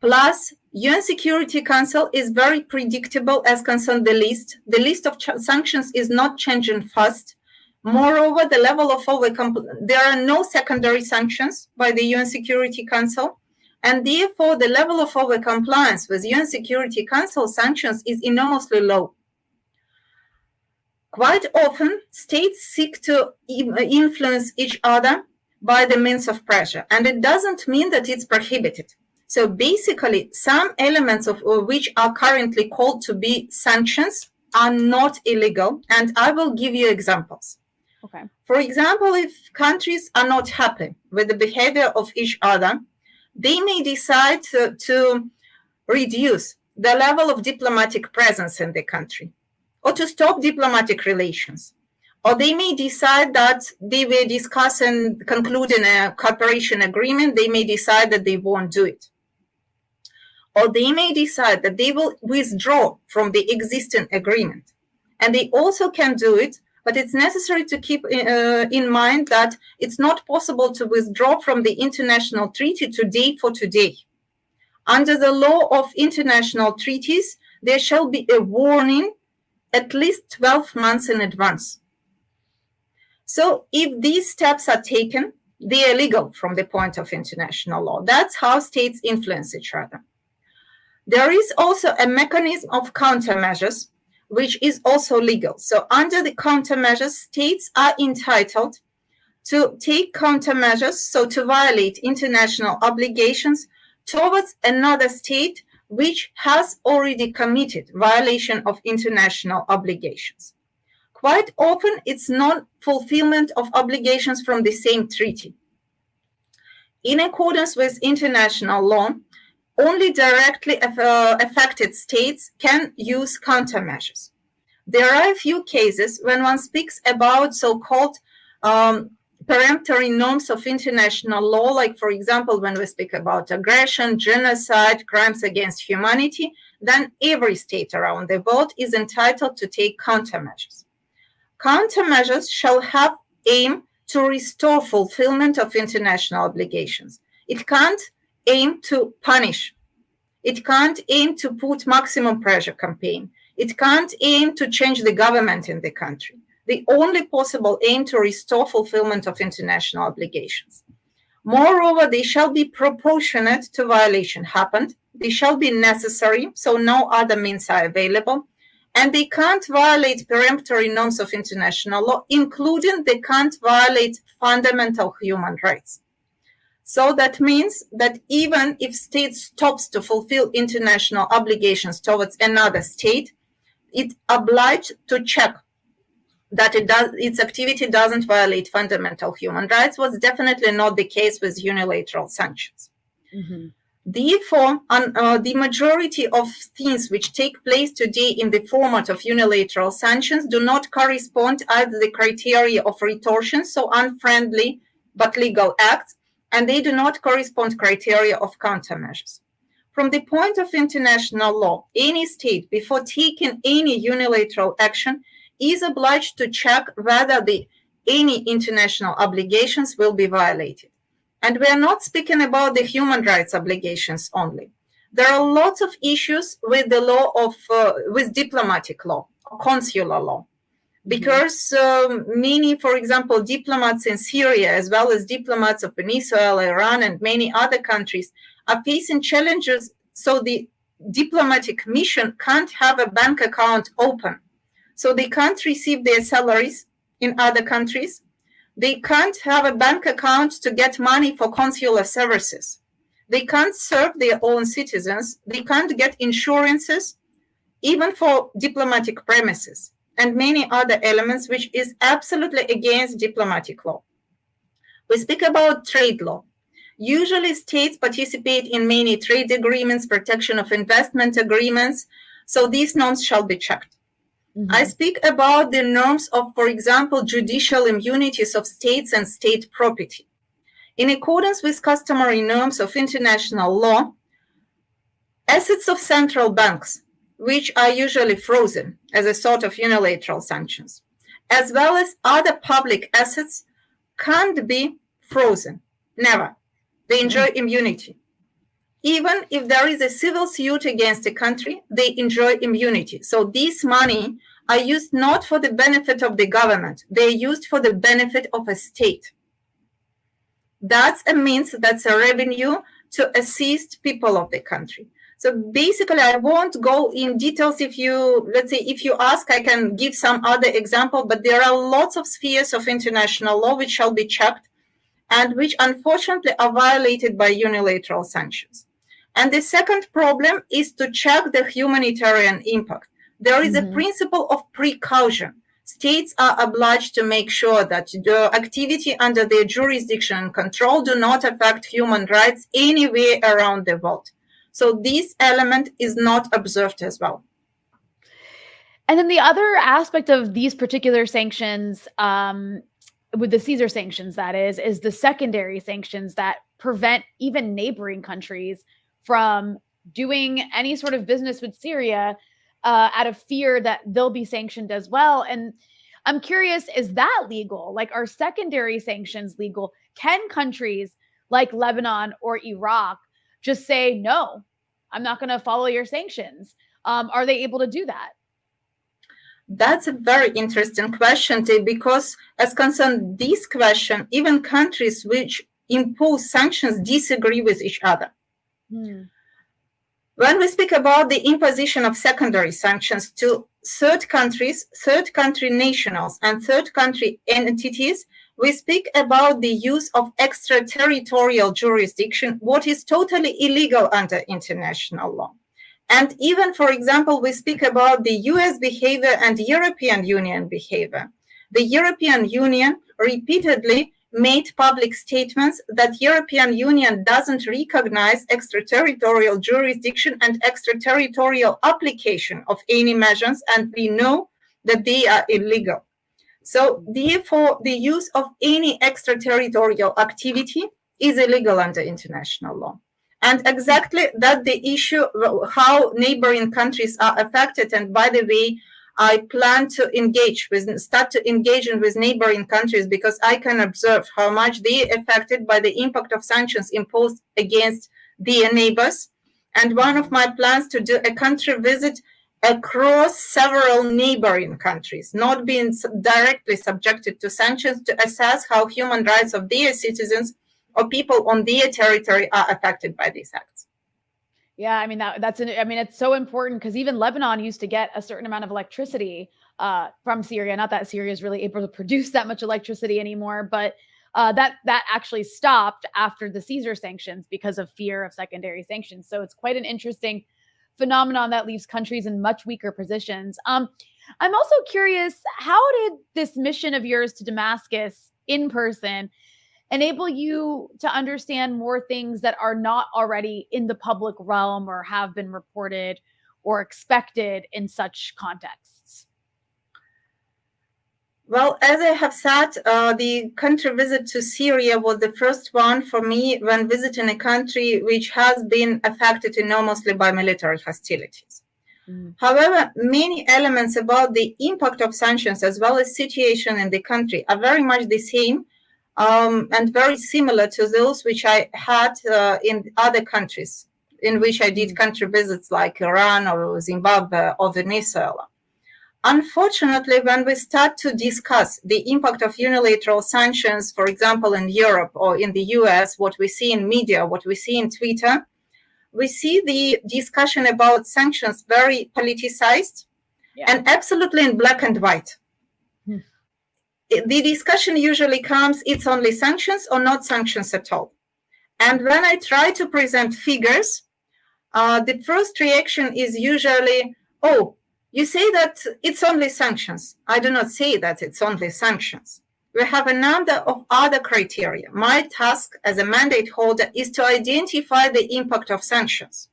Plus, UN Security Council is very predictable as concerned the list. The list of sanctions is not changing fast. Moreover, the level of overcome, there are no secondary sanctions by the UN Security Council. And therefore, the level of overcompliance with UN Security Council sanctions is enormously low. Quite often, states seek to influence each other by the means of pressure. And it doesn't mean that it's prohibited. So basically, some elements of which are currently called to be sanctions are not illegal. And I will give you examples. Okay. For example, if countries are not happy with the behavior of each other, they may decide to, to reduce the level of diplomatic presence in the country or to stop diplomatic relations. Or they may decide that they will discuss and conclude in a cooperation agreement. They may decide that they won't do it or they may decide that they will withdraw from the existing agreement. And they also can do it, but it's necessary to keep uh, in mind that it's not possible to withdraw from the international treaty today for today. Under the law of international treaties, there shall be a warning at least 12 months in advance. So if these steps are taken, they are legal from the point of international law. That's how states influence each other. There is also a mechanism of countermeasures, which is also legal. So under the countermeasures, states are entitled to take countermeasures, so to violate international obligations towards another state which has already committed violation of international obligations. Quite often, it's non-fulfillment of obligations from the same treaty. In accordance with international law, only directly uh, affected states can use countermeasures. There are a few cases when one speaks about so-called um, peremptory norms of international law, like, for example, when we speak about aggression, genocide, crimes against humanity, then every state around the world is entitled to take countermeasures. Countermeasures shall have aim to restore fulfillment of international obligations. It can't aim to punish. It can't aim to put maximum pressure campaign. It can't aim to change the government in the country. The only possible aim to restore fulfillment of international obligations. Moreover, they shall be proportionate to violation happened. They shall be necessary, so no other means are available. And they can't violate peremptory norms of international law, including they can't violate fundamental human rights. So that means that even if state stops to fulfill international obligations towards another state, it obliged to check that it does its activity doesn't violate fundamental human rights was definitely not the case with unilateral sanctions. Mm-hmm. Therefore, uh, the majority of things which take place today in the format of unilateral sanctions do not correspond either the criteria of retortion, so unfriendly but legal acts, and they do not correspond criteria of countermeasures. From the point of international law, any state, before taking any unilateral action, is obliged to check whether the any international obligations will be violated. And we are not speaking about the human rights obligations only. There are lots of issues with the law of, uh, with diplomatic law, consular law. Because um, many, for example, diplomats in Syria, as well as diplomats of Venezuela, Iran, and many other countries, are facing challenges. So the diplomatic mission can't have a bank account open. So they can't receive their salaries in other countries they can't have a bank account to get money for consular services. They can't serve their own citizens. They can't get insurances, even for diplomatic premises, and many other elements, which is absolutely against diplomatic law. We speak about trade law. Usually, states participate in many trade agreements, protection of investment agreements, so these norms shall be checked. Mm-hmm. I speak about the norms of, for example, judicial immunities of states and state property. In accordance with customary norms of international law, assets of central banks, which are usually frozen as a sort of unilateral sanctions, as well as other public assets, can't be frozen. Never. They enjoy mm-hmm. immunity. Even if there is a civil suit against a country, they enjoy immunity. So this money are used not for the benefit of the government, they're used for the benefit of a state. That's a means, that's a revenue to assist people of the country. So basically, I won't go in details. If you, let's say, if you ask, I can give some other example, but there are lots of spheres of international law which shall be checked and which unfortunately are violated by unilateral sanctions. And the second problem is to check the humanitarian impact. There is mm-hmm. a principle of precaution. States are obliged to make sure that the activity under their jurisdiction and control do not affect human rights anywhere around the world. So this element is not observed as well. And then the other aspect of these particular sanctions, um, with the Caesar sanctions, that is, is the secondary sanctions that prevent even neighboring countries from doing any sort of business with Syria uh, out of fear that they'll be sanctioned as well. And I'm curious, is that legal? Like, are secondary sanctions legal? Can countries like Lebanon or Iraq just say, no, I'm not going to follow your sanctions? Um, are they able to do that? That's a very interesting question, because as concerned this question, even countries which impose sanctions disagree with each other. Hmm. When we speak about the imposition of secondary sanctions to third countries, third country nationals, and third country entities, we speak about the use of extraterritorial jurisdiction, what is totally illegal under international law. And even, for example, we speak about the US behavior and European Union behavior. The European Union repeatedly made public statements that European Union doesn't recognize extraterritorial jurisdiction and extraterritorial application of any measures, and we know that they are illegal. So therefore, the use of any extraterritorial activity is illegal under international law. And exactly that the issue, how neighboring countries are affected. And by the way, I plan to engage with, start to engage with neighboring countries because I can observe how much they are affected by the impact of sanctions imposed against their neighbors. And one of my plans to do a country visit across several neighboring countries, not being directly subjected to sanctions, to assess how human rights of their citizens or people on their territory are affected by these acts. Yeah, I mean that that's an, I mean it's so important because even Lebanon used to get a certain amount of electricity uh, from Syria. Not that Syria is really able to produce that much electricity anymore, but uh, that that actually stopped after the Caesar sanctions because of fear of secondary sanctions. So it's quite an interesting phenomenon that leaves countries in much weaker positions. Um, I'm also curious how did this mission of yours to Damascus in person enable you to understand more things that are not already in the public realm or have been reported or expected in such contexts? Well, as I have said, uh, the country visit to Syria was the first one for me when visiting a country which has been affected enormously by military hostilities. Mm. However, many elements about the impact of sanctions as well as situation in the country are very much the same um, and very similar to those which I had uh, in other countries in which I did mm. country visits like Iran or Zimbabwe or Venezuela. Unfortunately, when we start to discuss the impact of unilateral sanctions, for example, in Europe or in the US, what we see in media, what we see in Twitter, we see the discussion about sanctions very politicized yeah. and absolutely in black and white. Hmm. The discussion usually comes, it's only sanctions or not sanctions at all. And when I try to present figures, uh, the first reaction is usually, oh, you say that it's only sanctions. I do not say that it's only sanctions. We have a number of other criteria. My task as a mandate holder is to identify the impact of sanctions.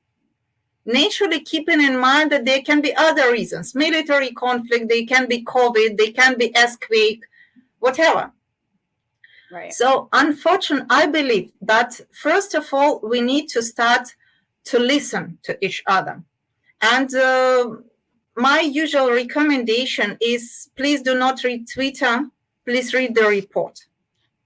Naturally, keeping in mind that there can be other reasons, military conflict, they can be COVID, they can be earthquake, whatever. Right. So, unfortunately, I believe that first of all, we need to start to listen to each other. And uh, my usual recommendation is please do not read Twitter, please read the report.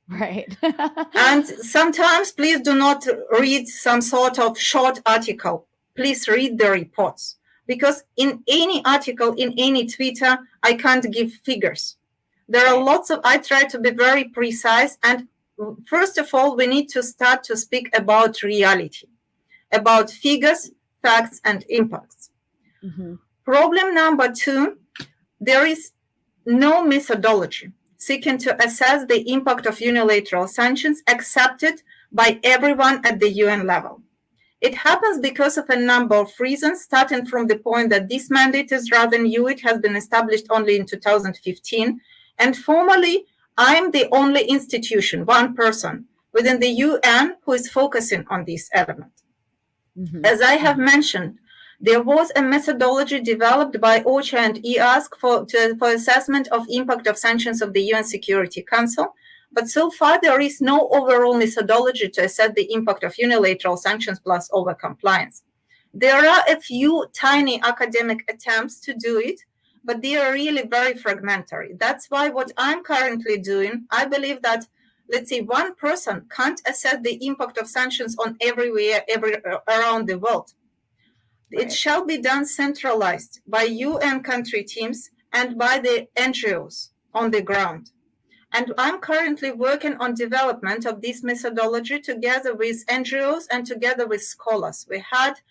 Right. and sometimes please do not read some sort of short article. Please read the reports. Because in any article, in any Twitter, I can't give figures. There are lots of, I try to be very precise. And first of all, we need to start to speak about reality, about figures, facts, and impacts. Mm-hmm. Problem number two, there is no methodology seeking to assess the impact of unilateral sanctions accepted by everyone at the UN level. It happens because of a number of reasons, starting from the point that this mandate is rather new. It has been established only in 2015. And formally, I'm the only institution, one person within the UN who is focusing on this element. Mm-hmm. As I have mentioned, there was a methodology developed by OCHA and IASC for, to, for assessment of impact of sanctions of the UN Security Council. But so far, there is no overall methodology to assess the impact of unilateral sanctions plus overcompliance. There are a few tiny academic attempts to do it, but they are really very fragmentary. That's why what I'm currently doing, I believe that, let's say, one person can't assess the impact of sanctions on everywhere, every around the world. It shall be done centralized by UN country teams and by the NGOs on the ground. And I'm currently working on development of this methodology together with NGOs and together with scholars. We had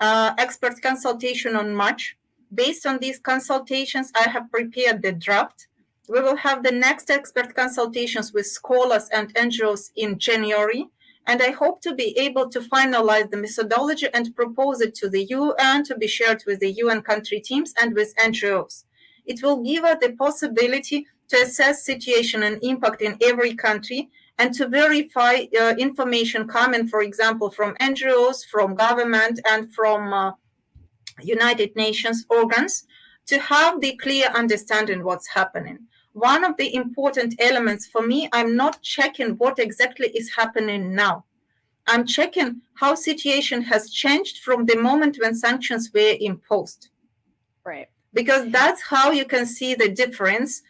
uh, expert consultation on March. Based on these consultations, I have prepared the draft. We will have the next expert consultations with scholars and NGOs in January and I hope to be able to finalize the methodology and propose it to the UN to be shared with the UN country teams and with NGOs. It will give us the possibility to assess situation and impact in every country and to verify uh, information coming, for example, from NGOs, from government, and from uh, United Nations organs to have the clear understanding what's happening one of the important elements for me, I'm not checking what exactly is happening now. I'm checking how situation has changed from the moment when sanctions were imposed. Right. Because that's how you can see the difference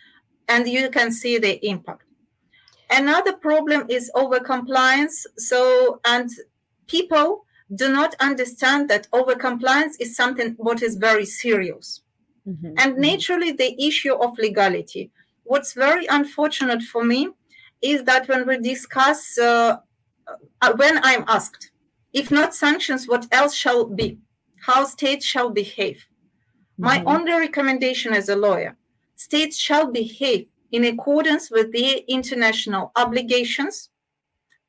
and you can see the impact. Another problem is overcompliance. So, and people do not understand that overcompliance is something what is very serious. Mm-hmm. And naturally, the issue of legality what's very unfortunate for me is that when we discuss, uh, uh, when I'm asked, if not sanctions, what else shall be? How states shall behave? Mm-hmm. My only recommendation as a lawyer states shall behave in accordance with their international obligations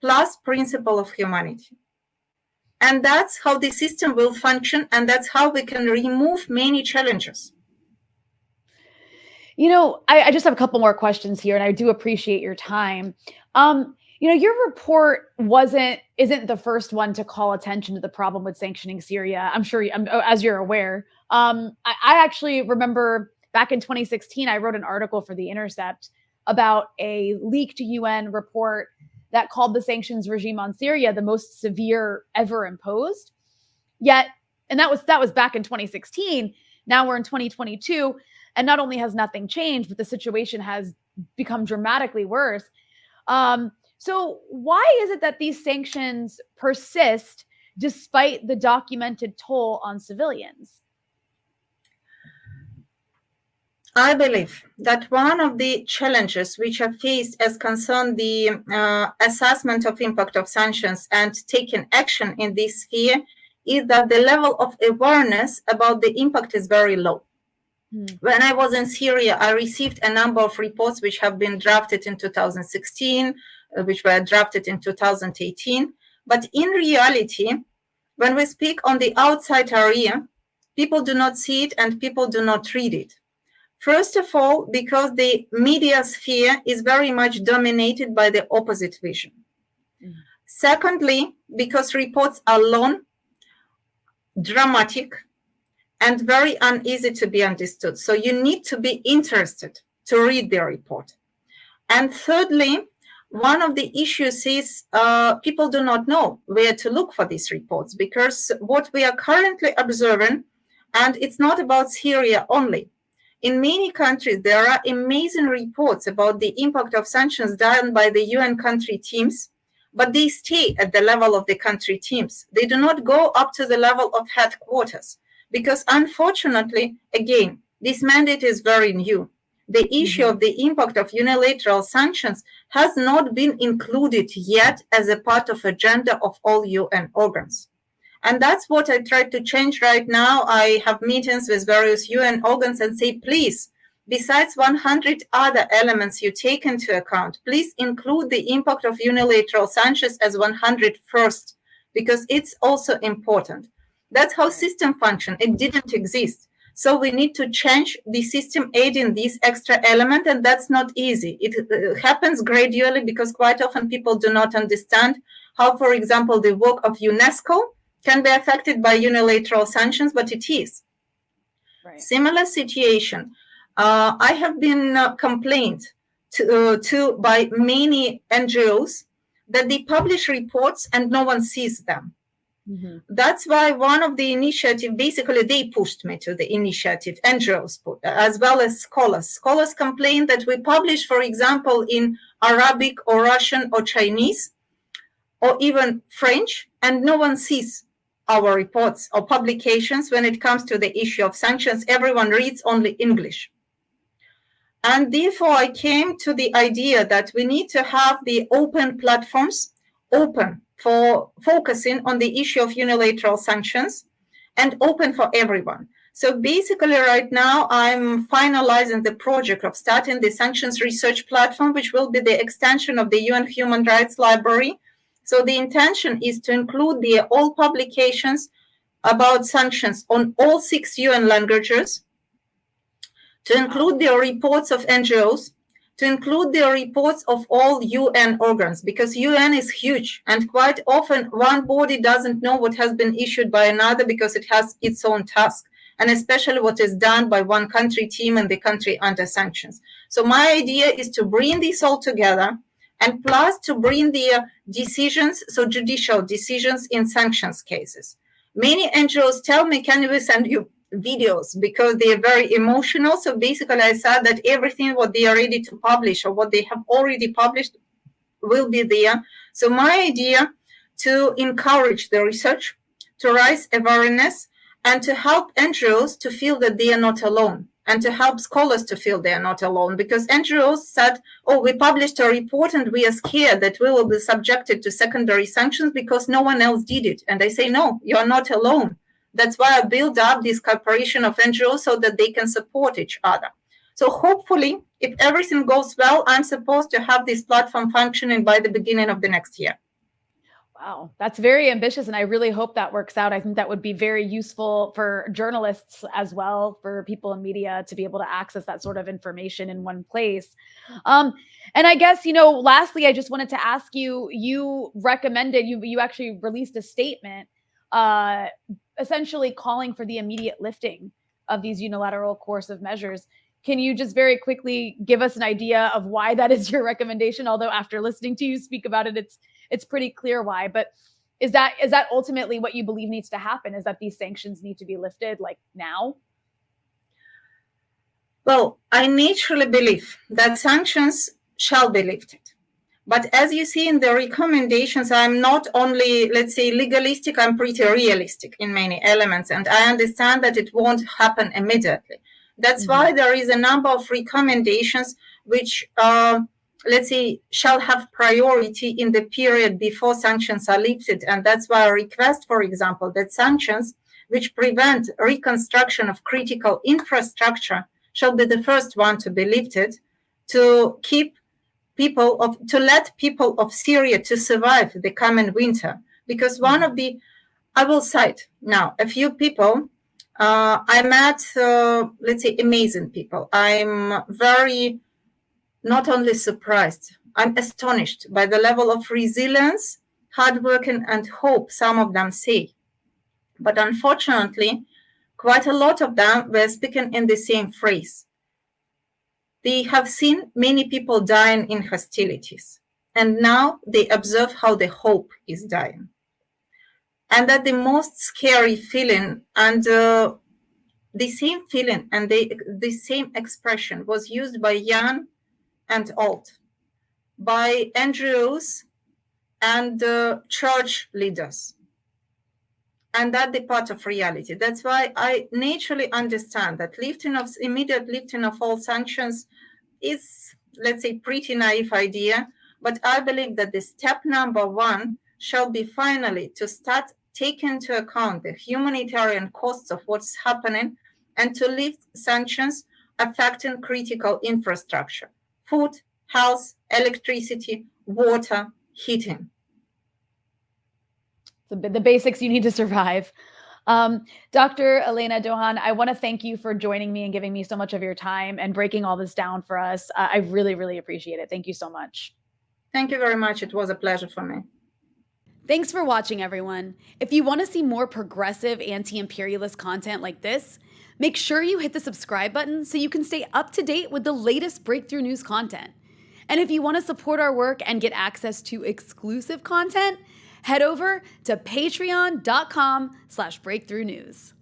plus principle of humanity. And that's how the system will function, and that's how we can remove many challenges. You know, I, I, just have a couple more questions here, and I do appreciate your time. Um, you know, your report wasn't isn't the first one to call attention to the problem with sanctioning Syria. I'm sure, I'm, oh, as you're aware. Um, I, I actually remember back in 2016, I wrote an article for The Intercept about a leaked UN report that called the sanctions regime on Syria the most severe ever imposed. Yet, and that was that was back in 2016. Now we're in 2022 and not only has nothing changed, but the situation has become dramatically worse. Um, so, why is it that these sanctions persist despite the documented toll on civilians? I believe that one of the challenges which are faced as concern the uh, assessment of impact of sanctions and taking action in this sphere is that the level of awareness about the impact is very low. Hmm. When I was in Syria, I received a number of reports which have been drafted in 2016, uh, which were drafted in 2018. But in reality, when we speak on the outside area, people do not see it and people do not read it. First of all, because the media sphere is very much dominated by the opposite vision. Mm. Secondly, because reports are long, dramatic, and very uneasy to be understood. So you need to be interested to read the report. And thirdly, one of the issues is uh, people do not know where to look for these reports because what we are currently observing, and it's not about Syria only. In many countries, there are amazing reports about the impact of sanctions done by the UN country teams, but they stay at the level of the country teams. They do not go up to the level of headquarters because unfortunately, again, this mandate is very new. The issue mm-hmm. of the impact of unilateral sanctions has not been included yet as a part of agenda of all UN organs. And that's what I try to change right now. I have meetings with various UN organs and say, please, besides 100 other elements you take into account, please include the impact of unilateral sanctions as 101st, because it's also important. That's how system function. It didn't exist. So we need to change the system adding this extra element, and that's not easy. It uh, happens gradually because quite often people do not understand how, for example, the work of UNESCO can be affected by unilateral sanctions, but it is. Right. Similar situation. Uh, I have been uh, complained to, uh, to by many NGOs that they publish reports and no one sees them. Mm-hmm. That's why one of the initiative, basically they pushed me to the initiative, NGOs, as well as scholars. Scholars complain that we publish, for example, in Arabic or Russian or Chinese or even French, and no one sees our reports or publications when it comes to the issue of sanctions. Everyone reads only English. And therefore, I came to the idea that we need to have the open platforms open for focusing on the issue of unilateral sanctions and open for everyone. So basically right now I'm finalizing the project of starting the sanctions research platform, which will be the extension of the UN Human Rights Library. So the intention is to include the all publications about sanctions on all six UN languages, to include the reports of NGOs, to include the reports of all UN organs because UN is huge and quite often one body doesn't know what has been issued by another because it has its own task and especially what is done by one country team and the country under sanctions. So my idea is to bring this all together and plus to bring the decisions, so judicial decisions in sanctions cases. Many NGOs tell me, can we send you videos because they are very emotional. So basically, I said that everything what they are ready to publish or what they have already published will be there. So my idea to encourage the research, to raise awareness, and to help NGOs to feel that they are not alone and to help scholars to feel they are not alone because NGOs said, oh, we published a report and we are scared that we will be subjected to secondary sanctions because no one else did it. And I say, no, you're not alone. That's why I build up this cooperation of NGOs so that they can support each other. So hopefully, if everything goes well, I'm supposed to have this platform functioning by the beginning of the next year. Wow, that's very ambitious. And I really hope that works out. I think that would be very useful for journalists as well, for people in media to be able to access that sort of information in one place. Um, and I guess, you know, lastly, I just wanted to ask you you recommended, you, you actually released a statement uh, essentially calling for the immediate lifting of these unilateral coercive measures. Can you just very quickly give us an idea of why that is your recommendation? Although after listening to you speak about it, it's it's pretty clear why. But is that is that ultimately what you believe needs to happen? Is that these sanctions need to be lifted like now? Well, I naturally believe that sanctions shall be lifted. But as you see in the recommendations, I'm not only, let's say, legalistic, I'm pretty realistic in many elements. And I understand that it won't happen immediately. That's mm -hmm. why there is a number of recommendations which, uh, let's say, shall have priority in the period before sanctions are lifted. And that's why I request, for example, that sanctions which prevent reconstruction of critical infrastructure shall be the first one to be lifted to keep people of to let people of Syria to survive the coming winter. Because one of the, I will cite now a few people. Uh, I met, uh, let's say, amazing people. I'm very, not only surprised, I'm astonished by the level of resilience, hard working, and hope some of them say. But unfortunately, quite a lot of them were speaking in the same phrase they have seen many people dying in hostilities, and now they observe how the hope is dying. And that the most scary feeling and uh, the same feeling and the, the same expression was used by young and old, by NGOs and uh, church leaders. And that the part of reality. That's why I naturally understand that lifting of immediate lifting of all sanctions is, let's say, pretty naive idea, but I believe that the step number one shall be finally to start taking into account the humanitarian costs of what's happening and to lift sanctions affecting critical infrastructure, food, health, electricity, water, heating. The, the basics you need to survive. Um, Dr. Elena Douhan, I want to thank you for joining me and giving me so much of your time and breaking all this down for us. Uh, I really, really appreciate it. Thank you so much. Thank you very much. It was a pleasure for me. Thanks for watching, everyone. If you want to see more progressive anti imperialist content like this, make sure you hit the subscribe button so you can stay up to date with the latest breakthrough news content. And if you want to support our work and get access to exclusive content, head over to patreon.com slash breakthrough news.